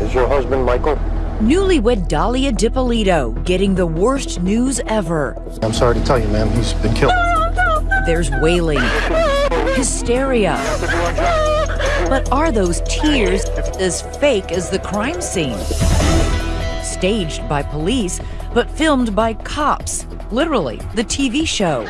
Is your husband Michael? Newlywed Dahlia Dippolito getting the worst news ever. I'm sorry to tell you, ma'am, he's been killed. There's wailing, hysteria. But are those tears as fake as the crime scene? Staged by police, but filmed by cops. Literally, the TV show.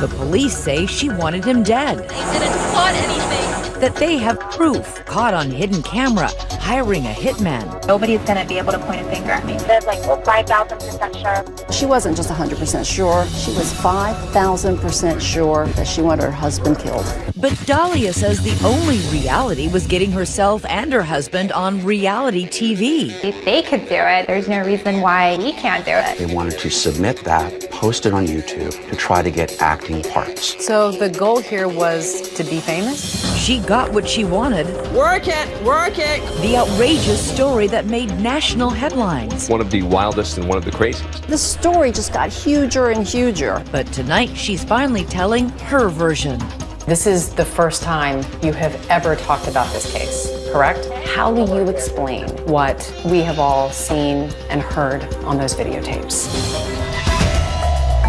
The police say she wanted him dead. They didn't plot anything. That they have proof caught on hidden camera hiring a hitman. Nobody's gonna be able to point a finger at me. That's like 5,000% sure. She wasn't just 100% sure, she was 5,000% sure that she wanted her husband killed. But Dahlia says the only reality was getting herself and her husband on reality TV. If they could do it, there's no reason why we can't do it. They wanted to submit that, post it on YouTube to try to get acting parts. So the goal here was to be famous? She got what she wanted. Work it, work it. The outrageous story that made national headlines. One of the wildest and one of the craziest. The story just got huger and huger. But tonight she's finally telling her version. This is the first time you have ever talked about this case, correct? How do you explain what we have all seen and heard on those videotapes?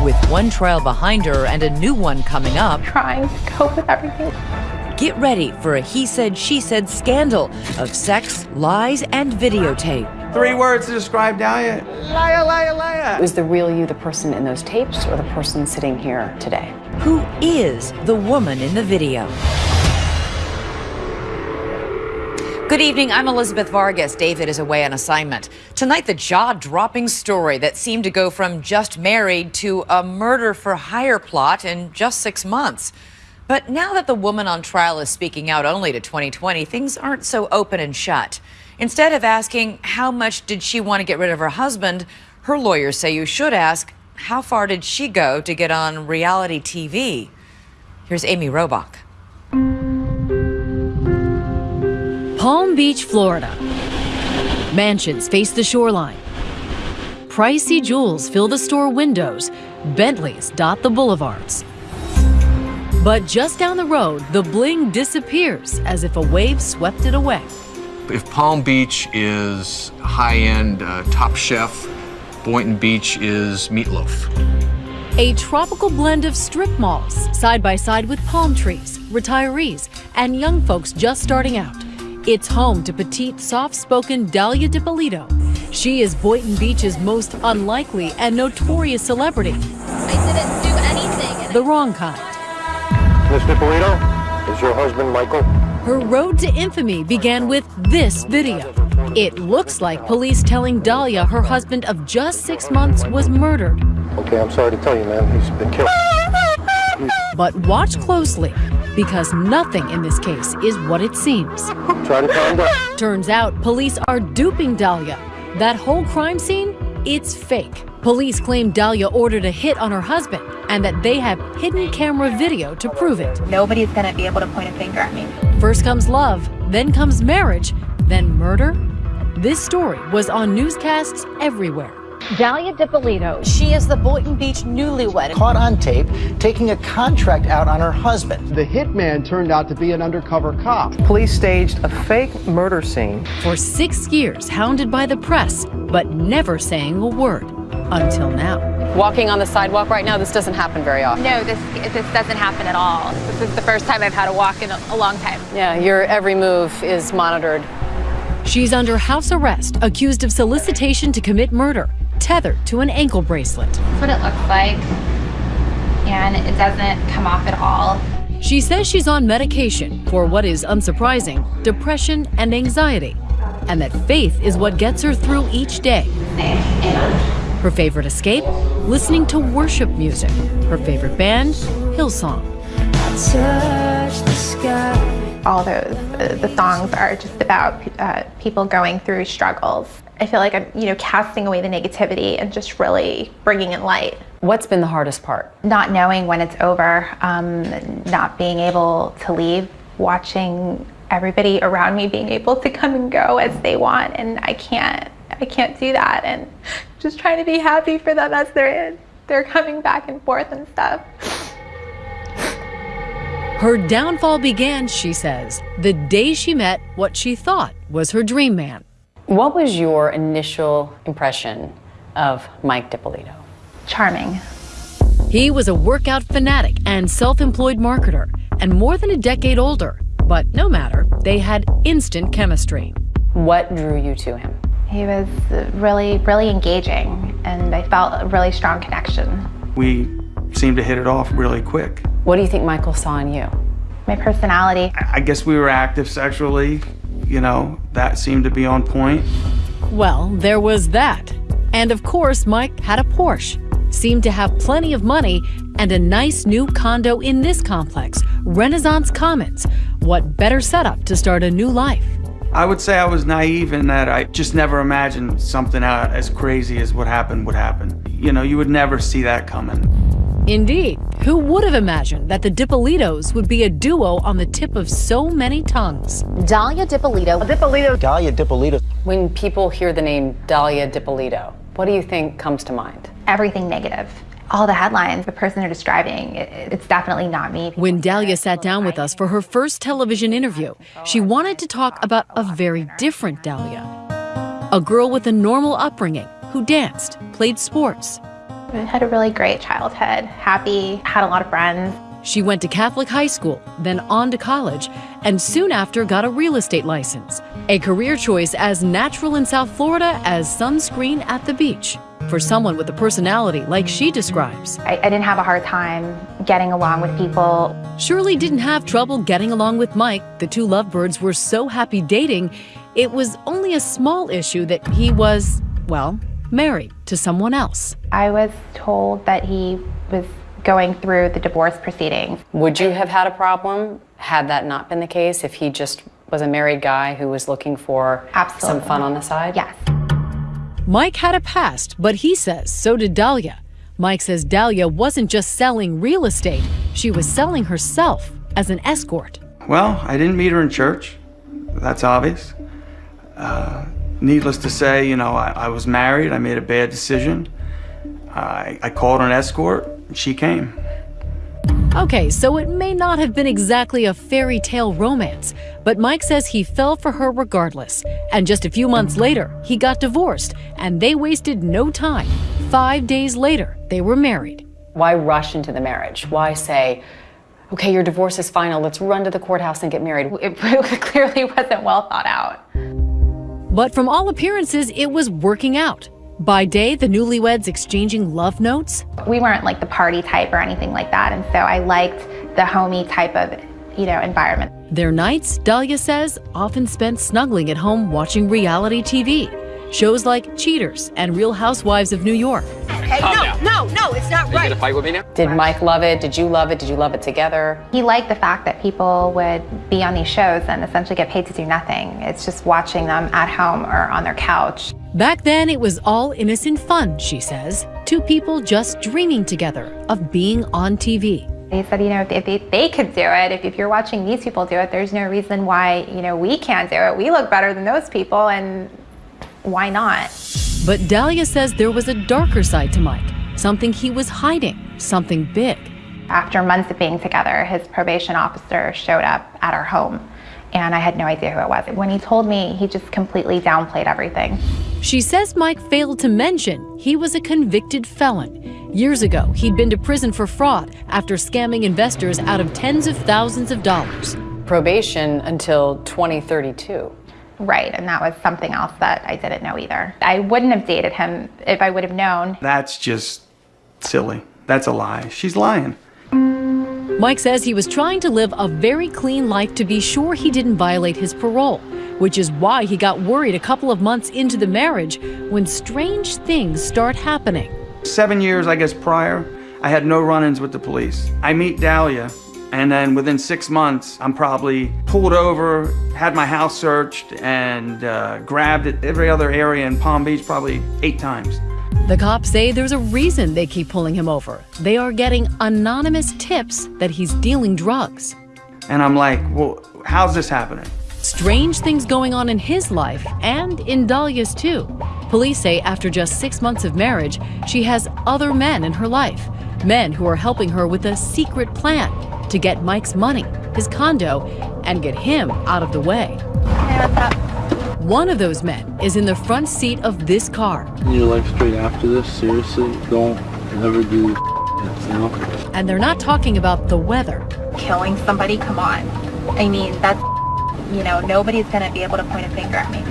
With one trial behind her and a new one coming up, Trying to cope with everything. Get ready for a he said, she said scandal of sex, lies, and videotape. Three words to describe Dahlia. Liar, liar, liar. Was the real you the person in those tapes or the person sitting here today? Who is the woman in the video? Good evening. I'm Elizabeth Vargas. David is away on assignment. Tonight, the jaw dropping story that seemed to go from just married to a murder for hire plot in just six months. But now that the woman on trial is speaking out only to 2020, things aren't so open and shut. Instead of asking how much did she want to get rid of her husband, her lawyers say you should ask how far did she go to get on reality TV? Here's Amy Robach. Palm Beach, Florida. Mansions face the shoreline. Pricey jewels fill the store windows. Bentleys dot the boulevards. But just down the road, the bling disappears as if a wave swept it away. If Palm Beach is high end, uh, top chef, Boynton Beach is meatloaf. A tropical blend of strip malls, side by side with palm trees, retirees, and young folks just starting out. It's home to petite, soft spoken Dahlia Dippolito. She is Boynton Beach's most unlikely and notorious celebrity. I didn't do anything. The wrong kind. Miss Dippolito? Is your husband Michael? Her road to infamy began with this video. It looks like police telling Dahlia her husband of just six months was murdered. Okay, I'm sorry to tell you, ma'am, he's been killed. But watch closely, because nothing in this case is what it seems. Try to calm down. Turns out police are duping Dahlia. That whole crime scene, it's fake. Police claim Dahlia ordered a hit on her husband and that they have hidden camera video to prove it. Nobody's gonna be able to point a finger at me. First comes love, then comes marriage, then murder. This story was on newscasts everywhere. Dahlia Dippolito. She is the Boynton Beach newlywed. Caught on tape taking a contract out on her husband. The hitman turned out to be an undercover cop. Police staged a fake murder scene. For six years, hounded by the press, but never saying a word. Until now. Walking on the sidewalk right now, this doesn't happen very often. No, this this doesn't happen at all. This is the first time I've had a walk in a, a long time. Yeah, your every move is monitored. She's under house arrest, accused of solicitation to commit murder, tethered to an ankle bracelet. That's what it looks like. And it doesn't come off at all. She says she's on medication for what is unsurprising depression and anxiety, and that faith is what gets her through each day. Her favorite escape? Listening to worship music. Her favorite band? Hillsong. All those uh, the songs are just about uh, people going through struggles. I feel like I'm, you know, casting away the negativity and just really bringing in light. What's been the hardest part? Not knowing when it's over, um, not being able to leave, watching everybody around me being able to come and go as they want, and I can't. I can't do that, and just trying to be happy for them as they're in. They're coming back and forth and stuff. Her downfall began, she says, the day she met what she thought was her dream man. What was your initial impression of Mike Dippolito? Charming. He was a workout fanatic and self employed marketer, and more than a decade older. But no matter, they had instant chemistry. What drew you to him? He was really, really engaging, and I felt a really strong connection. We seemed to hit it off really quick. What do you think Michael saw in you? My personality. I guess we were active sexually. You know, that seemed to be on point. Well, there was that. And of course, Mike had a Porsche, seemed to have plenty of money, and a nice new condo in this complex, Renaissance Commons. What better setup to start a new life? I would say I was naive in that I just never imagined something uh, as crazy as what happened would happen. You know, you would never see that coming. Indeed. Who would have imagined that the Dippolitos would be a duo on the tip of so many tongues? Dalia Dippolito. Dippolito. Dalia Dippolito. When people hear the name Dalia Dippolito, what do you think comes to mind? Everything negative. All the headlines, the person they're describing, it, it's definitely not me. When Dalia sat down with us for her first television interview, she wanted to talk about a very different Dalia. A girl with a normal upbringing who danced, played sports, I had a really great childhood, happy, had a lot of friends. She went to Catholic high school, then on to college, and soon after got a real estate license, a career choice as natural in South Florida as sunscreen at the beach. For someone with a personality like she describes, I, I didn't have a hard time getting along with people. Shirley didn't have trouble getting along with Mike. The two lovebirds were so happy dating, it was only a small issue that he was, well, married to someone else. I was told that he was going through the divorce proceedings. Would you have had a problem had that not been the case if he just was a married guy who was looking for Absolutely. some fun on the side? Yes. Mike had a past, but he says so did Dahlia. Mike says Dahlia wasn't just selling real estate, she was selling herself as an escort. Well, I didn't meet her in church. That's obvious. Uh, needless to say, you know, I, I, was married. I made a bad decision. I, I called her an escort, and she came. Okay, so it may not have been exactly a fairy tale romance, but Mike says he fell for her regardless. And just a few months later, he got divorced, and they wasted no time. Five days later, they were married. Why rush into the marriage? Why say, okay, your divorce is final, let's run to the courthouse and get married? It clearly wasn't well thought out. But from all appearances, it was working out. By day, the newlyweds exchanging love notes. We weren't like the party type or anything like that, and so I liked the homey type of, you know, environment. Their nights, Dalia says, often spent snuggling at home watching reality TV. Shows like Cheaters and Real Housewives of New York. Hey, no, no, no, it's not right. You gonna fight with me now? Did Mike love it? Did you love it? Did you love it together? He liked the fact that people would be on these shows and essentially get paid to do nothing. It's just watching them at home or on their couch. Back then, it was all innocent fun, she says. Two people just dreaming together of being on TV. They said, you know, if they, they could do it, if, if you're watching these people do it, there's no reason why, you know, we can't do it. We look better than those people, and why not? But Dalia says there was a darker side to Mike, something he was hiding, something big. After months of being together, his probation officer showed up at our home, and I had no idea who it was. When he told me, he just completely downplayed everything. She says Mike failed to mention he was a convicted felon. Years ago, he'd been to prison for fraud after scamming investors out of tens of thousands of dollars. Probation until 2032. Right, and that was something else that I didn't know either. I wouldn't have dated him if I would have known. That's just silly. That's a lie. She's lying. Mike says he was trying to live a very clean life to be sure he didn't violate his parole, which is why he got worried a couple of months into the marriage when strange things start happening. Seven years, I guess, prior, I had no run ins with the police. I meet Dalia, and then within six months, I'm probably pulled over, had my house searched, and uh, grabbed at every other area in Palm Beach probably eight times. The cops say there's a reason they keep pulling him over. They are getting anonymous tips that he's dealing drugs. And I'm like, well, how's this happening? Strange things going on in his life and in Dalia's too. Police say after just six months of marriage, she has other men in her life. Men who are helping her with a secret plan to get Mike's money, his condo, and get him out of the way. One of those men is in the front seat of this car, Your life straight after this, seriously, don't ever do you know? and they're not talking about the weather. Killing somebody, come on. I mean, that's, you know, nobody's gonna be able to point a finger at me.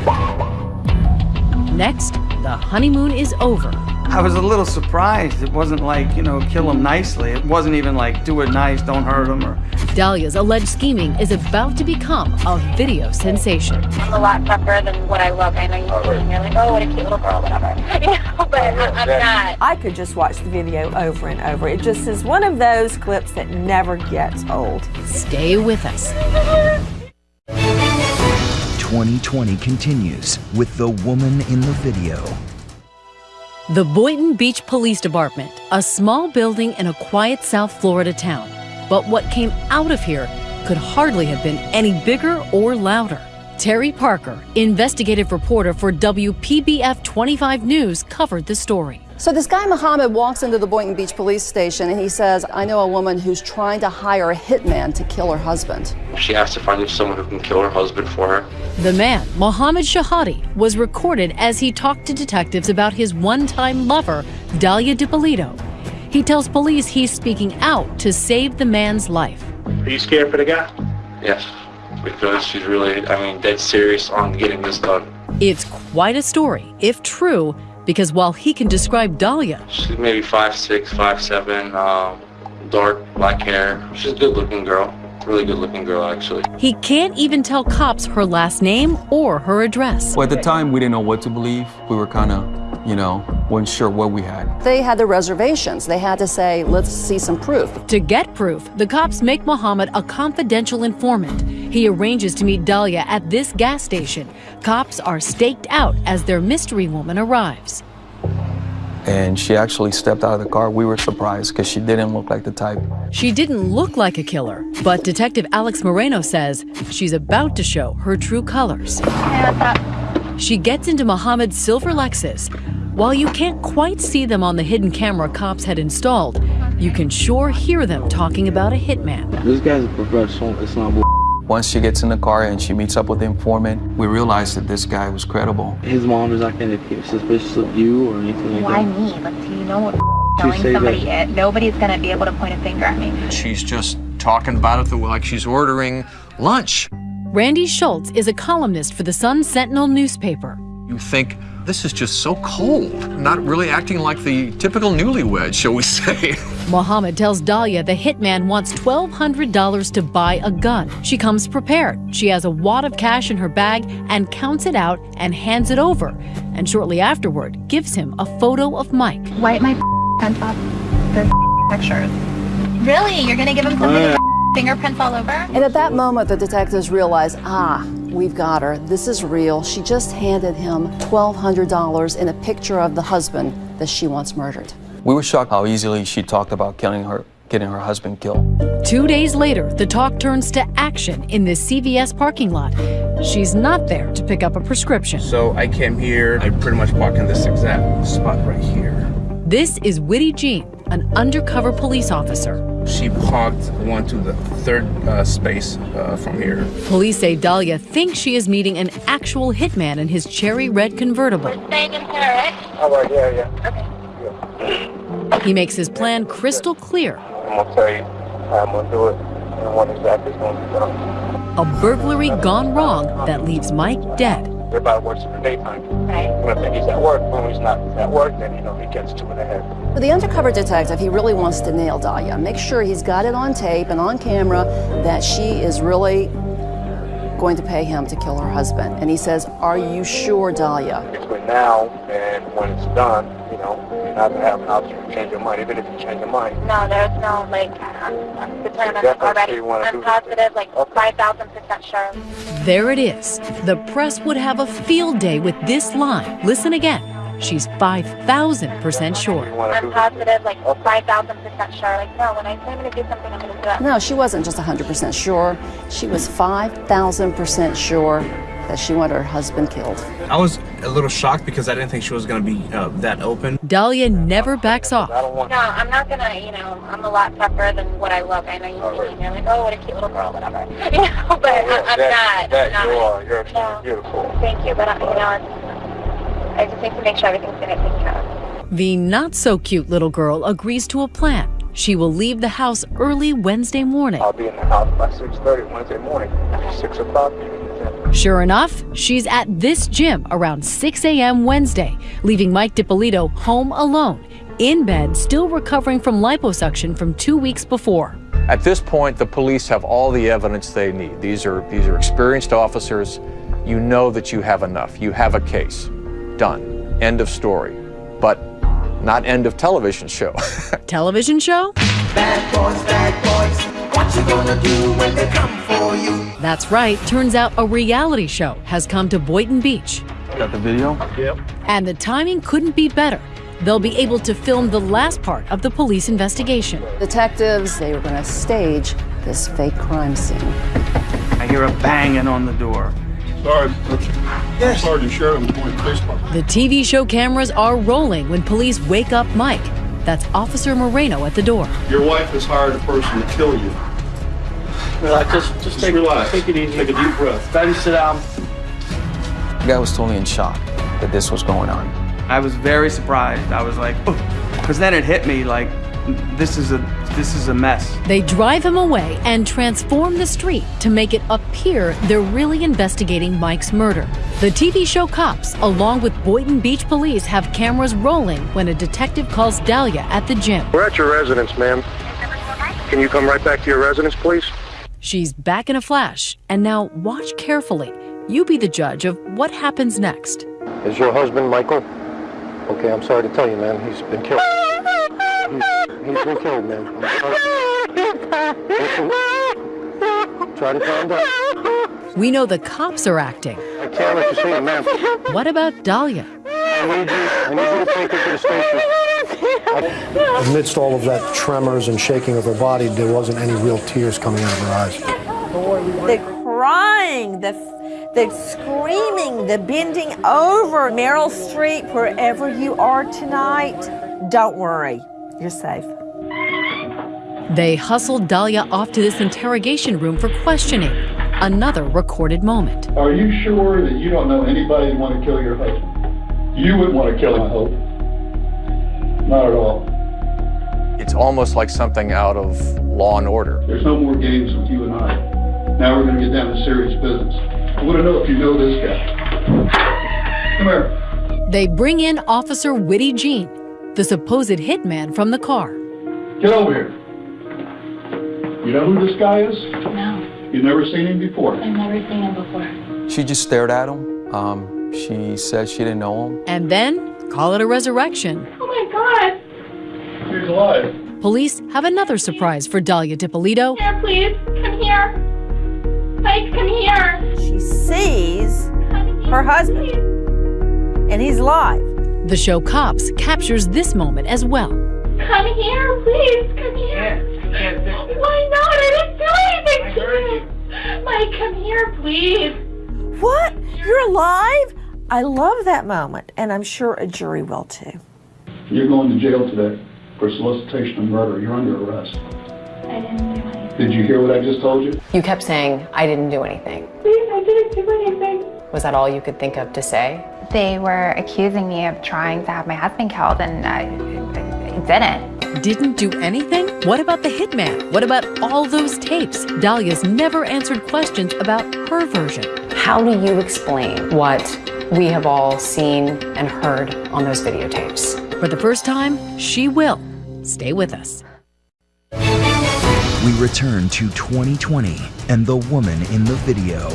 Next, the honeymoon is over. I was a little surprised. It wasn't like, you know, kill him nicely. It wasn't even like do it nice, don't hurt him or Dahlia's alleged scheming is about to become a video sensation. I'm a lot tougher than what I look. I know you see and you're oh, like, oh, what a cute little girl, whatever. You know, but I'm not. I could just watch the video over and over. It just is one of those clips that never gets old. Stay with us. 2020 continues with the woman in the video. The Boynton Beach Police Department, a small building in a quiet South Florida town. But what came out of here could hardly have been any bigger or louder. Terry Parker, investigative reporter for WPBF 25 News, covered the story. So this guy Muhammad walks into the Boynton Beach police station and he says, I know a woman who's trying to hire a hitman to kill her husband. She asked to find someone who can kill her husband for her. The man, Mohammed Shihadeh, was recorded as he talked to detectives about his one time lover, Dahlia Dippolito. He tells police he's speaking out to save the man's life. Are you scared for the guy? Yes, because she's really, I mean, dead serious on getting this done. It's quite a story, if true, because while he can describe Dahlia, She's maybe five six, five seven, um, dark black hair. She's a good looking girl. Really good looking girl, actually. he can't even tell cops her last name or her address. Well, at the time, we didn't know what to believe. We were kind of, you know, wasn't sure what we had. They had their reservations. They had to say, let's see some proof. To get proof, the cops make Mohammed a confidential informant. He arranges to meet Dahlia at this gas station. Cops are staked out as their mystery woman arrives. And she actually stepped out of the car. We were surprised because she didn't look like the type. She didn't look like a killer, but Detective Alex Moreno says she's about to show her true colors. Uh, She gets into Mohammed's silver Lexus. While you can't quite see them on the hidden camera cops had installed, you can sure hear them talking about a hitman. This guy's a professional. It's not bull. Once she gets in the car and she meets up with the informant, we realized that this guy was credible. His mom is not going to be suspicious of you or anything like Why that. me? Like, do you know what She telling somebody that- it? Nobody's gonna be able to point a finger at me. She's just talking about it like she's ordering lunch. Randy Schultz is a columnist for the Sun Sentinel newspaper. You think this is just so cold, not really acting like the typical newlywed, shall we say. Mohammed tells Dahlia the hitman wants $1,200 to buy a gun. She comes prepared. She has a wad of cash in her bag and counts it out and hands it over. And shortly afterward, gives him a photo of Mike. Wipe my pants off the pictures. Really? You're gonna give him something oh, with fingerprints all over? And at that moment, the detectives realized, ah, we've got her. This is real. She just handed him $1,200 in a picture of the husband that she once murdered. We were shocked how easily she talked about killing her, getting her husband killed. Two days later, the talk turns to action in this CVS parking lot. She's not there to pick up a prescription. So I came here, I pretty much parked in this exact spot right here. This is Widy Jean, an undercover police officer. She parked one to the third uh, space uh, from here. Police say Dahlia thinks she is meeting an actual hitman in his cherry red convertible. We're Staying in Paris. All right, yeah, yeah. Okay. He makes his plan crystal clear I'm gonna tell you how I'm gonna do it and what exactly is gonna be done. a burglary gone wrong that leaves Mike dead. Everybody works in the daytime. Right. When I think he's at work, when he's not at work, then you know he gets two and a half. For the undercover detective, he really wants to nail Dahlia, make sure he's got it on tape and on camera that she is really going to pay him to kill her husband. And he says, Are you sure, Dahlia? Between now and when it's done, you know, you're not gonna have an option to change your mind, even if you change your mind. No, there's no, like, I'm, I'm determined already. I'm positive, like, 5,000% sure. There it is. The press would have a field day with this line. Listen again. She's 5,000% sure. I'm positive, like, 5,000% sure. Like, no, when I say I'm going to do something, I'm going to do it. No, she wasn't just 100% sure. She was 5,000% sure that she wanted her husband killed. I was a little shocked because I didn't think she was going to be uh, that open. Dahlia never backs off. No, I'm not gonna, you know, I'm a lot tougher than what I look. I know you see me, you're like, oh, what a cute little girl, whatever. You know, but I, I'm that, not. That I'm you not. are. You're extremely beautiful. Thank you, but I, you know, it's, I just need to make sure everything's gonna get taken care of. The not so cute little girl agrees to a plan. She will leave the house early Wednesday morning. I'll be in the house by 6.30 Wednesday morning. 6 o'clock. Sure enough, she's at this gym around 6 a.m. Wednesday, leaving Mike Dippolito home alone, in bed, still recovering from liposuction from two weeks before. At this point, the police have all the evidence they need. These are, these are experienced officers. You know that you have enough. You have a case. Done. End of story. But not end of television show. Television show? Bad boys, bad boys. What you gonna do when they come for you? That's right. Turns out a reality show has come to Boynton Beach. Got the video? Yep. And the timing couldn't be better. They'll be able to film the last part of the police investigation. Detectives, they were going to stage this fake crime scene. I hear a banging on the door. Sorry, yes. Sergeant Sheridan, Point Police Department. The TV show cameras are rolling when police wake up Mike. That's Officer Moreno at the door. Your wife has hired a person to kill you. Relax, just, just, take, relax. take it easy. Take a deep breath. Daddy, sit down. The guy was totally in shock that this was going on. I was very surprised. I was like, oh, because then it hit me like, this is a this is a mess. They drive him away and transform the street to make it appear they're really investigating Mike's murder. The TV show Cops, along with Boynton Beach Police, have cameras rolling when a detective calls Dahlia at the gym. We're at your residence, ma'am. Can you come right back to your residence, please? She's back in a flash, and now watch carefully. You be the judge of what happens next. Is your husband Michael? Okay, I'm sorry to tell you, man. He's been killed. He's, he's been killed, man. I'm sorry. Try to calm down. We know the cops are acting. I can't let you see him, ma'am. What about Dahlia? I need you. I need you to take her to the station. Amidst all of that tremors and shaking of her body, there wasn't any real tears coming out of her eyes. The crying, the, the screaming, the bending over. Meryl Streep, wherever you are tonight, don't worry, you're safe. They hustled Dahlia off to this interrogation room for questioning. Another recorded moment. Are you sure that you don't know anybody that want to kill your husband? You wouldn't want to kill him, I hope. Not at all. It's almost like something out of Law and Order. There's no more games with you and I. Now we're going to get down to serious business. I want to know if you know this guy. Come here. They bring in Officer Widy Jean, the supposed hitman from the car. Get over here. You know who this guy is? No, You've never seen him before. I've never seen him before. She just stared at him. Um, she said she didn't know him. And then call it a resurrection. Oh my god! He's alive. Police have another surprise for Dahlia Dippolito. Here, please, come here. Mike, come here. She sees her husband, and he's alive. The show Cops captures this moment as well. Come here, please, come here. Why not? I didn't do anything to you. Mike, come here, please. What? You're alive? I love that moment, and I'm sure a jury will too. You're going to jail today for solicitation of murder. You're under arrest. I didn't do anything. Did you hear what I just told you? You kept saying, I didn't do anything. Please, I didn't do anything. Was that all you could think of to say? They were accusing me of trying to have my husband killed, and I, I didn't. Didn't do anything? What about the hitman? What about all those tapes? Dahlia's never answered questions about her version. How do you explain what we have all seen and heard on those videotapes? For the first time, she will. Stay with us. We return to 2020 and the woman in the video.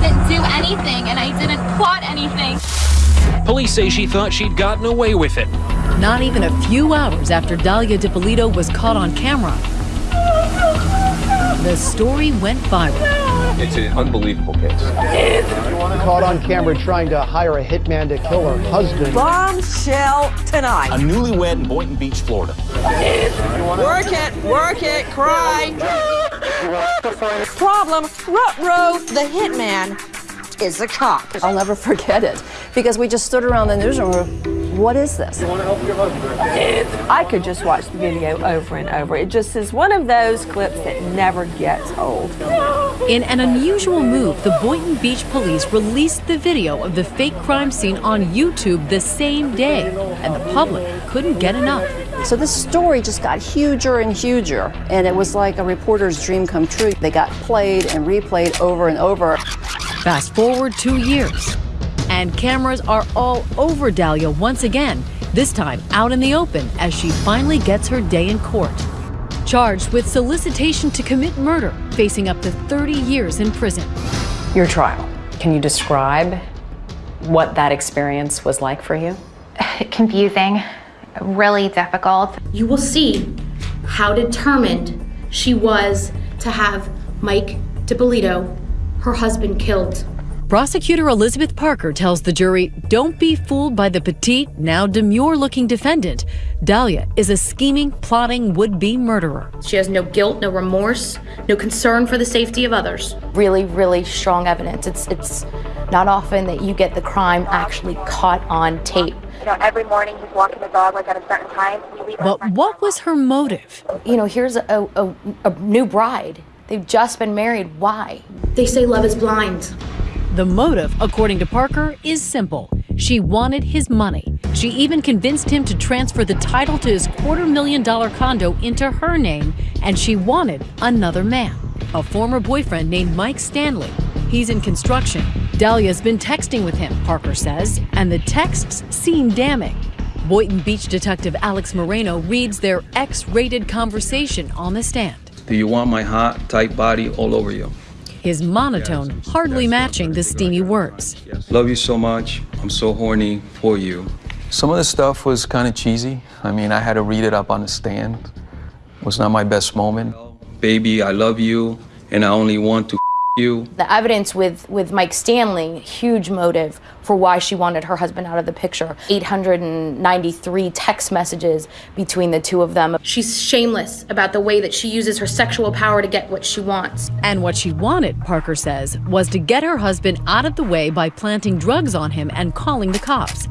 I didn't do anything and I didn't plot anything. Police say she thought she'd gotten away with it. Not even a few hours after Dahlia Dippolito was caught on camera, the story went viral. It's an unbelievable case. Caught on camera trying to hire a hitman to kill her husband. Bombshell tonight. A newlywed in Boynton Beach, Florida. Work it, work it, cry. Problem, Rutro, the hitman, is a cop. I'll never forget it because we just stood around the newsroom. And we're, What is this? I could just watch the video over and over. It just is one of those clips that never gets old. In an unusual move, the Boynton Beach police released the video of the fake crime scene on YouTube the same day, and the public couldn't get enough. So this story just got huger and huger, and it was like a reporter's dream come true. They got played and replayed over and over. Fast forward two years, and cameras are all over Dahlia once again, this time out in the open as she finally gets her day in court. Charged with solicitation to commit murder, facing up to 30 years in prison. Your trial. Can you describe what that experience was like for you? Confusing, really difficult. You will see how determined she was to have Mike Dippolito, her husband, killed. Prosecutor Elizabeth Parker tells the jury don't be fooled by the petite, now demure looking defendant. Dahlia is a scheming, plotting would be murderer. She has no guilt, no remorse, no concern for the safety of others. Really, really strong evidence. It's, it's not often that you get the crime actually caught on tape. You know, every morning he's walking the dog like at a certain time. We leave our But what was her motive? You know, here's a, a, a new bride. They've just been married. Why? They say love is blind. The motive, according to Parker, is simple. She wanted his money. She even convinced him to transfer the title to his quarter million dollar condo into her name, and she wanted another man, a former boyfriend named Mike Stanley. He's in construction. Dahlia's been texting with him, Parker says, and the texts seem damning. Boynton Beach detective Alex Moreno reads their X rated conversation on the stand. Do you want my hot, tight body all over you? His monotone hardly matching the steamy words. Love you so much. I'm so horny for you. Some of the stuff was kind of cheesy. I mean, I had to read it up on the stand. It was not my best moment. Baby, I love you, and I only want to you. The evidence with, with Mike Stanley, huge motive for why she wanted her husband out of the picture. 893 text messages between the two of them. She's shameless about the way that she uses her sexual power to get what she wants. And what she wanted, Parker says, was to get her husband out of the way by planting drugs on him and calling the cops.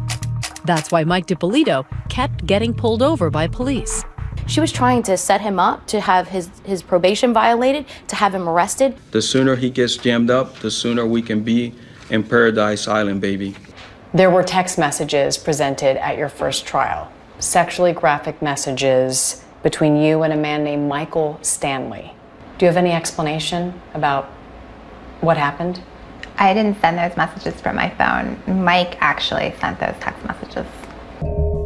That's why Mike Dippolito kept getting pulled over by police. She was trying to set him up to have his, his probation violated, to have him arrested. The sooner he gets jammed up, the sooner we can be in Paradise Island, baby. There were text messages presented at your first trial, sexually graphic messages between you and a man named Michael Stanley. Do you have any explanation about what happened? I didn't send those messages from my phone. Mike actually sent those text messages.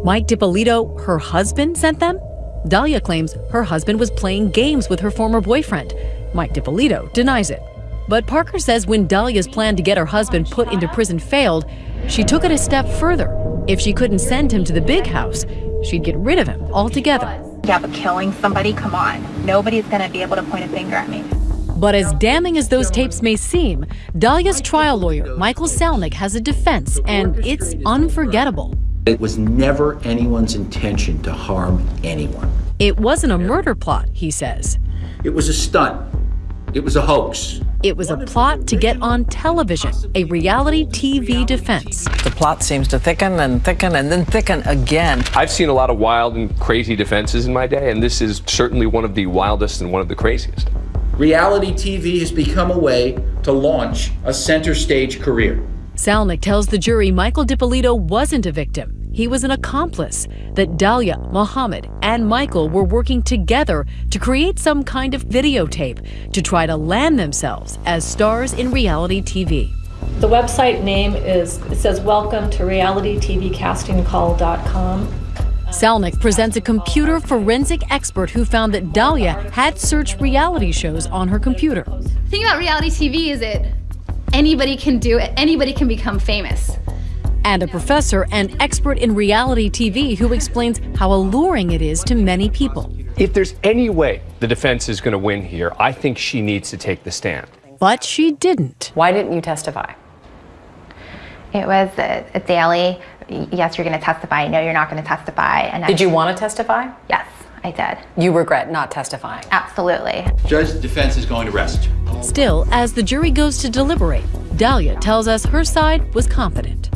Mike Dippolito, her husband, sent them? Dahlia claims her husband was playing games with her former boyfriend. Mike Dippolito denies it. But Parker says when Dahlia's plan to get her husband put into prison failed, she took it a step further. If she couldn't send him to the big house, she'd get rid of him altogether. Yeah, but killing somebody, come on. Nobody's gonna be able to point a finger at me. But as damning as those tapes may seem, Dahlia's trial lawyer, Michael Salnick, has a defense, and it's unforgettable. It was never anyone's intention to harm anyone. It wasn't a murder plot, he says. It was a stunt. It was a hoax. It was a plot to get on television, a reality TV defense. The plot seems to thicken and thicken and then thicken again. I've seen a lot of wild and crazy defenses in my day, and this is certainly one of the wildest and one of the craziest. Reality TV has become a way to launch a center stage career. Salnick tells the jury Michael Dippolito wasn't a victim. He was an accomplice, that Dahlia, Mohammed, and Michael were working together to create some kind of videotape to try to land themselves as stars in reality TV. The website name is, it says, welcome to realitytvcastingcall.com. Salnick presents a computer forensic expert who found that Dahlia had searched reality shows on her computer. The thing about reality TV is it anybody can do it, anybody can become famous. And a professor and expert in reality TV who explains how alluring it is to many people. If there's any way the defense is going to win here, I think she needs to take the stand. But she didn't. Why didn't you testify? It was a, a daily, yes, you're gonna testify, no, you're not gonna testify. And Did you want to testify? Yes, I did. You regret not testifying? Absolutely. Judge, defense is going to rest. Still, as the jury goes to deliberate, Dahlia tells us her side was confident.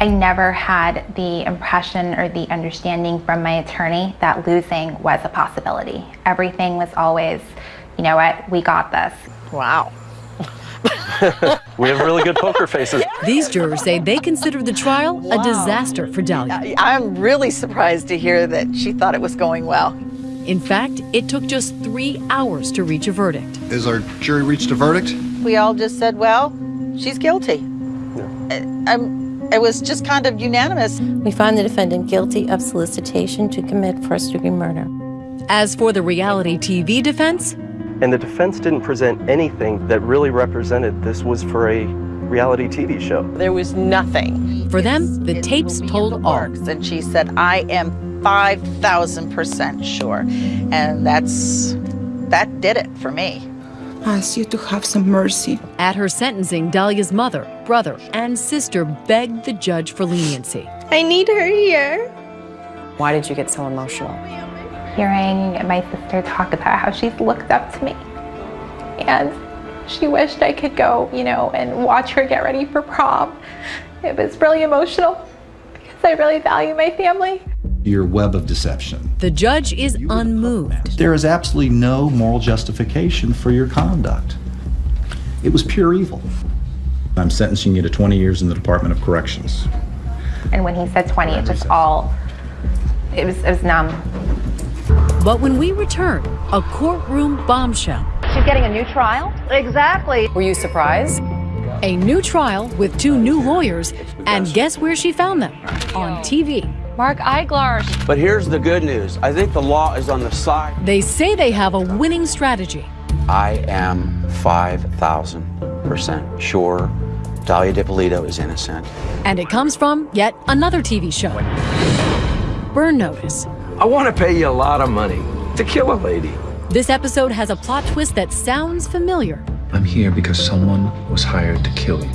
I never had the impression or the understanding from my attorney that losing was a possibility. Everything was always, you know what, we got this. Wow. we have really good poker faces. These jurors say they consider the trial a disaster for Dahlia. I'm really surprised to hear that she thought it was going well. In fact, it took just three hours to reach a verdict. Is our jury reached a verdict? We all just said, well, she's guilty. Um, it was just kind of unanimous. We find the defendant guilty of solicitation to commit first degree murder. As for the reality TV defense, and the defense didn't present anything that really represented this was for a reality TV show. There was nothing. For them, the tapes told all. And she said, I am 5,000% sure. And that's, that did it for me. Ask you to have some mercy. At her sentencing, Dahlia's mother, brother, and sister begged the judge for leniency. I need her here. Why did you get so emotional? Hearing my sister talk about how she's looked up to me. And she wished I could go, you know, and watch her get ready for prom. It was really emotional because I really value my family. Your web of deception. The judge is unmoved. There is absolutely no moral justification for your conduct. It was pure evil. I'm sentencing you to 20 years in the Department of Corrections. And when he said 20, it just all, it was, it was numb. But when we return, a courtroom bombshell. She's getting a new trial? Exactly. Were you surprised? A new trial with two new lawyers, and guess where she found them? On TV. Mark Eiglarsh. But here's the good news. I think the law is on the side. They say they have a winning strategy. I am 5,000% sure Dahlia Dippolito is innocent. And it comes from yet another TV show. Burn Notice. I want to pay you a lot of money to kill a lady. This episode has a plot twist that sounds familiar. I'm here because someone was hired to kill you.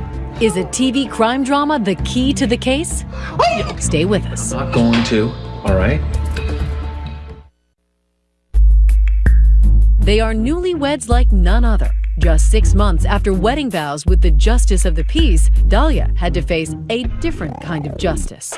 Is a TV crime drama the key to the case? Stay with us. I'm not going to, all right? They are newlyweds like none other. Just six months after wedding vows with the justice of the peace, Dahlia had to face a different kind of justice.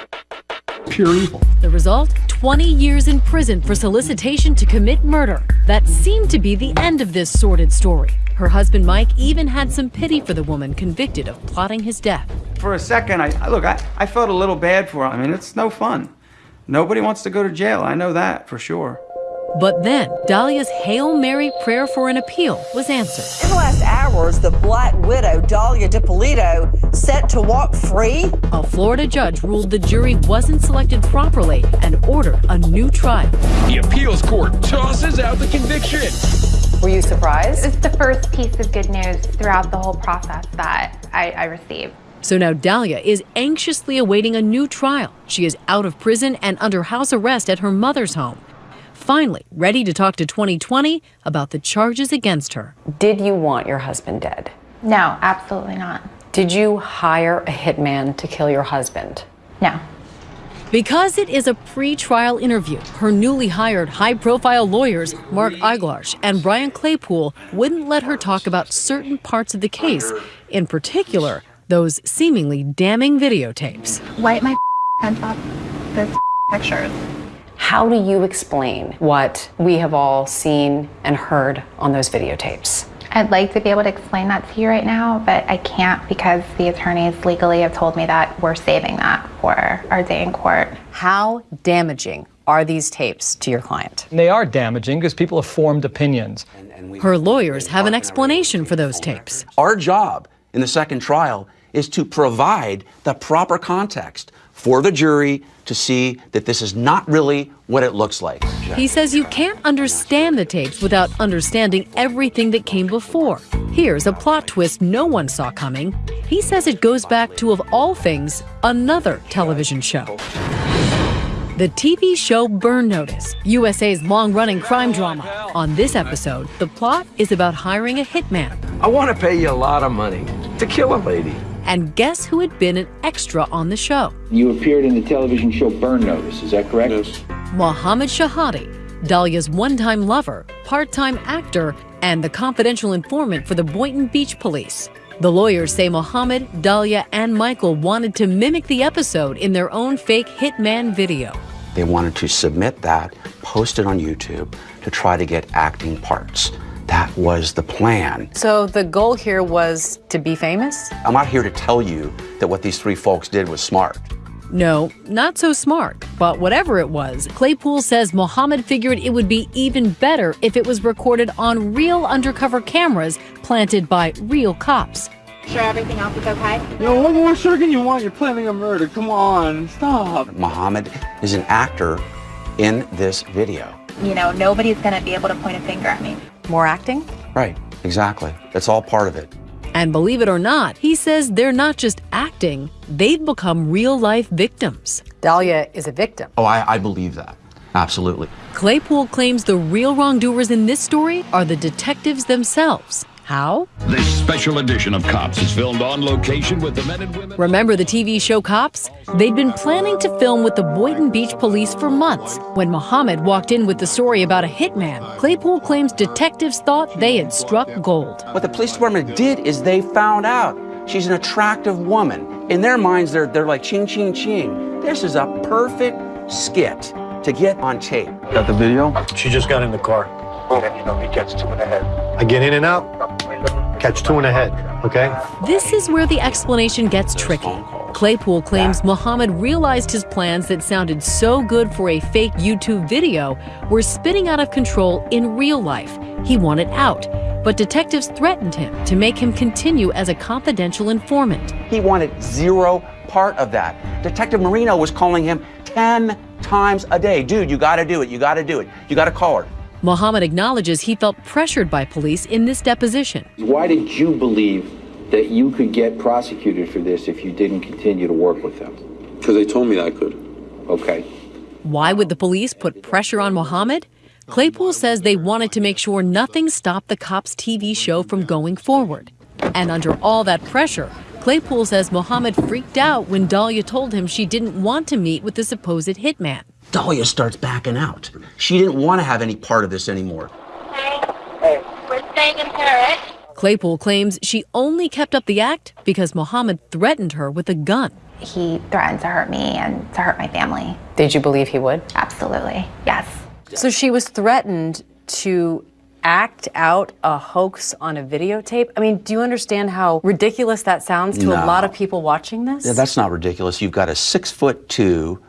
Pure evil. The result 20 years in prison for solicitation to commit murder. That seemed to be the end of this sordid story. Her husband Mike even had some pity for the woman convicted of plotting his death. For a second, I look, I, I felt a little bad for her. I mean, it's no fun. Nobody wants to go to jail. I know that for sure. But then, Dahlia's Hail Mary prayer for an appeal was answered. In the last hours, the black widow, Dahlia Dippolito, set to walk free. A Florida judge ruled the jury wasn't selected properly and ordered a new trial. The appeals court tosses out the conviction. Were you surprised? It's the first piece of good news throughout the whole process that I, I received. So now Dahlia is anxiously awaiting a new trial. She is out of prison and under house arrest at her mother's home finally ready to talk to 2020 about the charges against her. Did you want your husband dead? No, absolutely not. Did you hire a hitman to kill your husband? No. Because it is a pre trial interview, her newly hired high profile lawyers, Mark Eiglarsh and Brian Claypool, wouldn't let her talk about certain parts of the case, in particular, those seemingly damning videotapes. Wipe my hands off those pictures. How do you explain what we have all seen and heard on those videotapes? I'd like to be able to explain that to you right now, but I can't because the attorneys legally have told me that we're saving that for our day in court. How damaging are these tapes to your client? They are damaging because people have formed opinions. Her lawyers have an explanation for those tapes. Our job in the second trial is to provide the proper context for the jury to see that this is not really what it looks like. He says you can't understand the tapes without understanding everything that came before. Here's a plot twist no one saw coming. He says it goes back to, of all things, another television show. The TV show Burn Notice, USA's long running crime drama. On this episode, the plot is about hiring a hitman. I want to pay you a lot of money to kill a lady. And guess who had been an extra on the show? You appeared in the television show Burn Notice, is that correct? Yes. Mohammed Shihadeh, Dahlia's one time lover, part time actor, and the confidential informant for the Boynton Beach police. The lawyers say Mohammed, Dahlia, and Michael wanted to mimic the episode in their own fake hitman video. They wanted to submit that, post it on YouTube to try to get acting parts. That was the plan. So the goal here was to be famous? I'm not here to tell you that what these three folks did was smart. No, not so smart. But whatever it was, Claypool says Mohammed figured it would be even better if it was recorded on real undercover cameras planted by real cops. Sure everything else is okay? Yo, what more sure can you want? You're planning a murder. Come on, stop. Mohammed is an actor in this video. You know, nobody's gonna be able to point a finger at me. More acting? Right, exactly. That's all part of it. And believe it or not, he says they're not just acting, they've become real life victims. Dahlia is a victim. Oh, I, I believe that. Absolutely. Claypool claims the real wrongdoers in this story are the detectives themselves. How? This special edition of Cops is filmed on location with the men and women. Remember the TV show Cops? They'd been planning to film with the Boynton Beach police for months. When Mohammed walked in with the story about a hitman, Claypool claims detectives thought they had struck gold. What the police department did is they found out she's an attractive woman. In their minds, they're, they're like ching, ching, ching. This is a perfect skit to get on tape. Got the video? She just got in the car. And you know, he gets two and ahead. I get in and out, catch two and head, okay? This is where the explanation gets tricky. Claypool claims Mohammed realized his plans that sounded so good for a fake YouTube video were spinning out of control in real life. He wanted out, but detectives threatened him to make him continue as a confidential informant. He wanted zero part of that. Detective Marino was calling him 10 times a day. Dude, you gotta do it. You gotta do it. You gotta call her. Mohammed acknowledges he felt pressured by police in this deposition. Why did you believe that you could get prosecuted for this if you didn't continue to work with them? Because they told me I could. Okay. Why would the police put pressure on Mohammed? Claypool says they wanted to make sure nothing stopped the cops' TV show from going forward. And under all that pressure, Claypool says Mohammed freaked out when Dahlia told him she didn't want to meet with the supposed hitman. Dahlia starts backing out. She didn't want to have any part of this anymore. We're staying in Paris. Claypool claims she only kept up the act because Mohammed threatened her with a gun. He threatened to hurt me and to hurt my family. Did you believe he would? Absolutely, yes. So she was threatened to act out a hoax on a videotape? I mean, do you understand how ridiculous that sounds to No. a lot of people watching this? Yeah, that's not ridiculous. You've got a six foot two,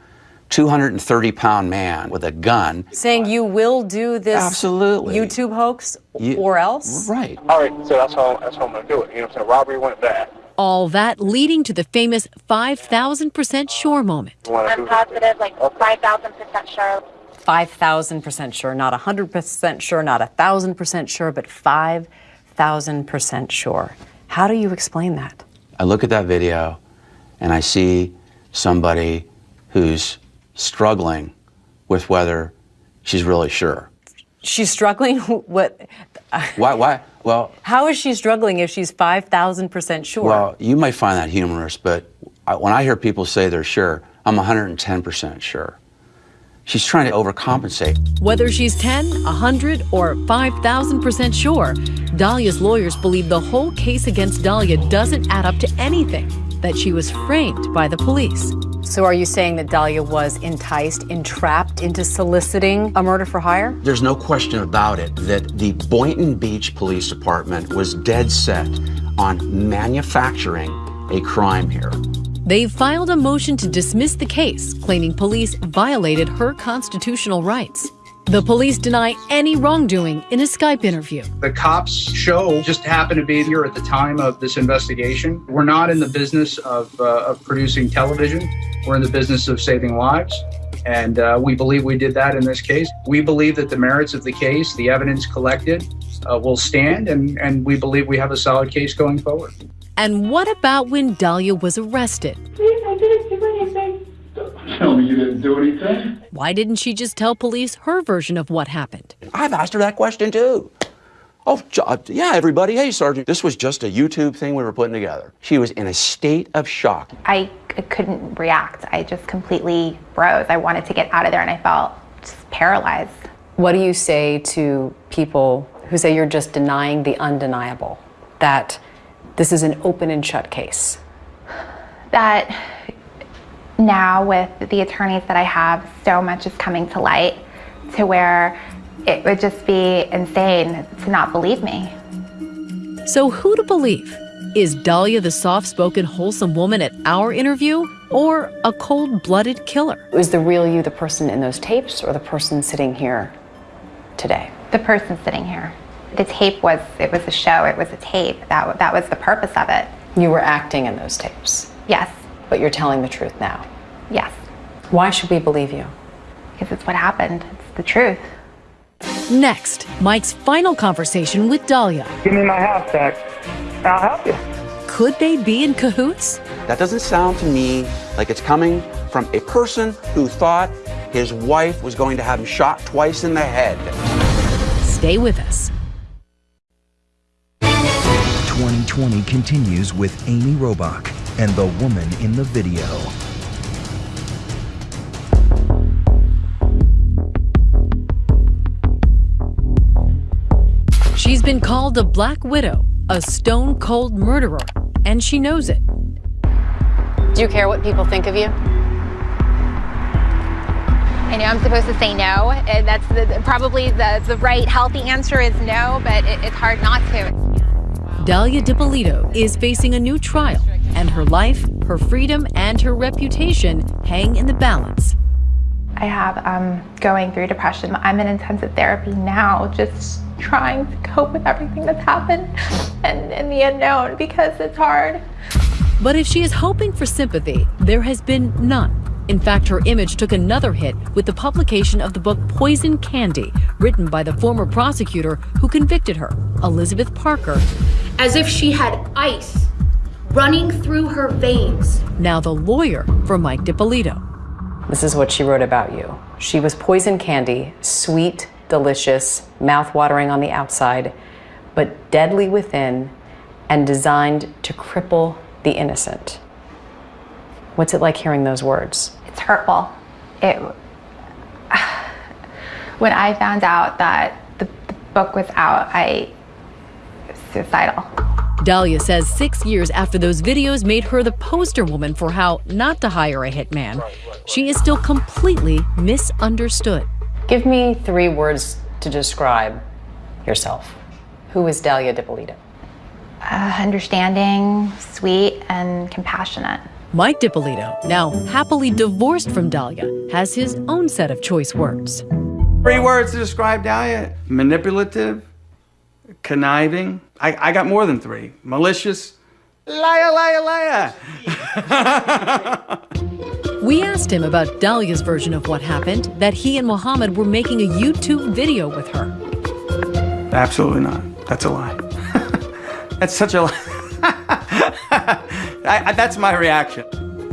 230 pound man with a gun. Saying you will do this Absolutely. YouTube hoax You- or else? Right. All right, so that's how that's how I'm gonna do it. You know what I'm saying? Robbery went bad. All that leading to the famous 5,000% sure moment. I'm positive, like 5,000% sure. 5,000% sure, not 100% sure, not 1,000% sure, but 5,000% sure. How do you explain that? I look at that video and I see somebody who's struggling with whether she's really sure. She's struggling? what? Why? Why? Well, How is she struggling if she's 5,000% sure? well, you might find that humorous, but I, when I hear people say they're sure, I'm 110% sure. She's trying to overcompensate. Whether she's 10, 100, or 5,000% sure, Dahlia's lawyers believe the whole case against Dahlia doesn't add up to anything, that she was framed by the police. So are you saying that Dahlia was enticed, entrapped into soliciting a murder for hire? There's no question about it that the Boynton Beach Police Department was dead set on manufacturing a crime here. They've filed a motion to dismiss the case, claiming police violated her constitutional rights. The police deny any wrongdoing in a Skype interview. The cops show just happened to be here at the time of this investigation. We're not in the business of, uh, of producing television. We're in the business of saving lives. And uh, we believe we did that in this case. We believe that the merits of the case, the evidence collected, uh, will stand, and, and we believe we have a solid case going forward. And what about when Dahlia was arrested? I didn't do anything. Tell me you didn't do anything. Why didn't she just tell police her version of what happened? I've asked her that question too. Oh, uh, yeah, everybody. Hey, Sergeant. This was just a YouTube thing we were putting together. She was in a state of shock. I couldn't react. I just completely froze. I wanted to get out of there and I felt just paralyzed. What do you say to people who say you're just denying the undeniable? That this is an open and shut case? That now, with the attorneys that I have, so much is coming to light to where it would just be insane to not believe me. So, who to believe? Is Dahlia the soft spoken, wholesome woman at our interview, or a cold blooded killer? Is the real you the person in those tapes or the person sitting here today? The person sitting here. The tape was, it was a show, it was a tape. That, that was the purpose of it. You were acting in those tapes, Yes, but you're telling the truth now. yes. Why should we believe you? Because it's what happened, it's the truth. Next, Mike's final conversation with Dahlia. Give me my house back. I'll help you. Could they be in cahoots? That doesn't sound to me like it's coming from a person who thought his wife was going to have him shot twice in the head. Stay with us. 2020 continues with Amy Robach and the woman in the video. She's been called a Black Widow, a stone cold murderer, and she knows it. Do you care what people think of you? I know I'm supposed to say no. and That's the, probably the, the right healthy answer is no, but it, it's hard not to. Dahlia Dippolito is facing a new trial, and her life, her freedom, and her reputation hang in the balance. I have um, going through depression. I'm in intensive therapy now, just trying to cope with everything that's happened and, and the unknown because it's hard. But if she is hoping for sympathy, there has been none. In fact, her image took another hit with the publication of the book Poison Candy, written by the former prosecutor who convicted her, Elizabeth Parker. As if she had ice running through her veins. Now the lawyer for Mike Dippolito. This is what she wrote about you. She was poison candy, sweet, delicious, mouth-watering on the outside, but deadly within and designed to cripple the innocent. What's it like hearing those words? It's hurtful. It. When I found out that the, the book was out, I suicidal. Dahlia says six years after those videos made her the poster woman for how not to hire a hitman, she is still completely misunderstood. Give me three words to describe yourself. Who is Dahlia Dippolito? Uh, understanding, sweet, and compassionate. Mike Dippolito, now happily divorced from Dahlia, has his own set of choice words. Three words to describe Dahlia manipulative, conniving. I, I got more than three. Malicious, liar, liar, liar. We asked him about Dahlia's version of what happened, that he and Mohammed were making a YouTube video with her. Absolutely not. That's a lie. that's such a lie. I, I, that's my reaction.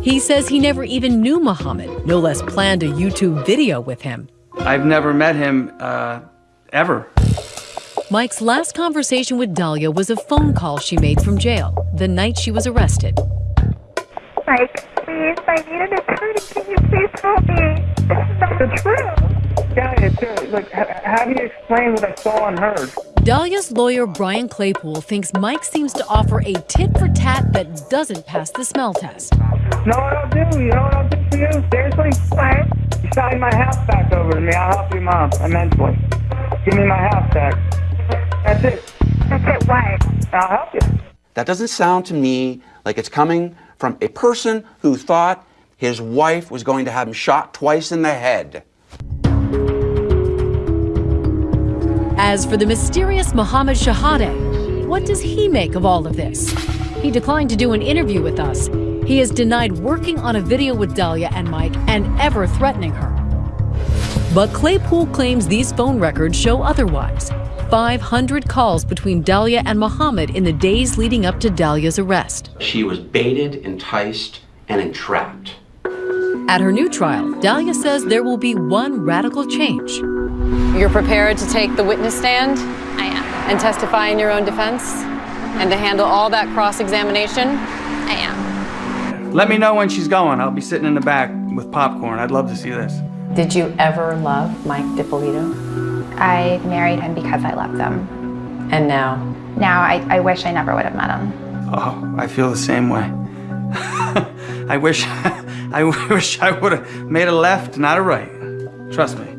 He says he never even knew Mohammed, no less planned a YouTube video with him. I've never met him uh, ever. Mike's last conversation with Dahlia was a phone call she made from jail the night she was arrested. Mike, please, I need an attorney. Can you please help me? This is not the truth. Yeah, it's, uh, like, how do you explain what I saw and heard? Dahlia's lawyer, Brian Claypool, thinks Mike seems to offer a tit for tat that doesn't pass the smell test. No, what I'll do, you know what I'll do for you? Seriously? What? You sign my house back over to me. I'll help you, Mom, immensely. Give me my house back. That's it. That's it, what? I'll help you. That doesn't sound to me like it's coming from a person who thought his wife was going to have him shot twice in the head. As for the mysterious Mohammed Shihadeh, what does he make of all of this? He declined to do an interview with us. He has denied working on a video with Dahlia and Mike and ever threatening her. But Claypool claims these phone records show otherwise. 500 calls between Dahlia and Mohammed in the days leading up to Dahlia's arrest. She was baited, enticed, and entrapped. At her new trial, Dahlia says there will be one radical change. You're prepared to take the witness stand? I am. And testify in your own defense? And to handle all that cross examination? I am. Let me know when she's going. I'll be sitting in the back with popcorn. I'd love to see this. Did you ever love Mike Dippolito? I married him because I loved him. And now? Now I, I wish I never would have met him. Oh, I feel the same way. I wish, I wish I would have made a left, not a right. Trust me.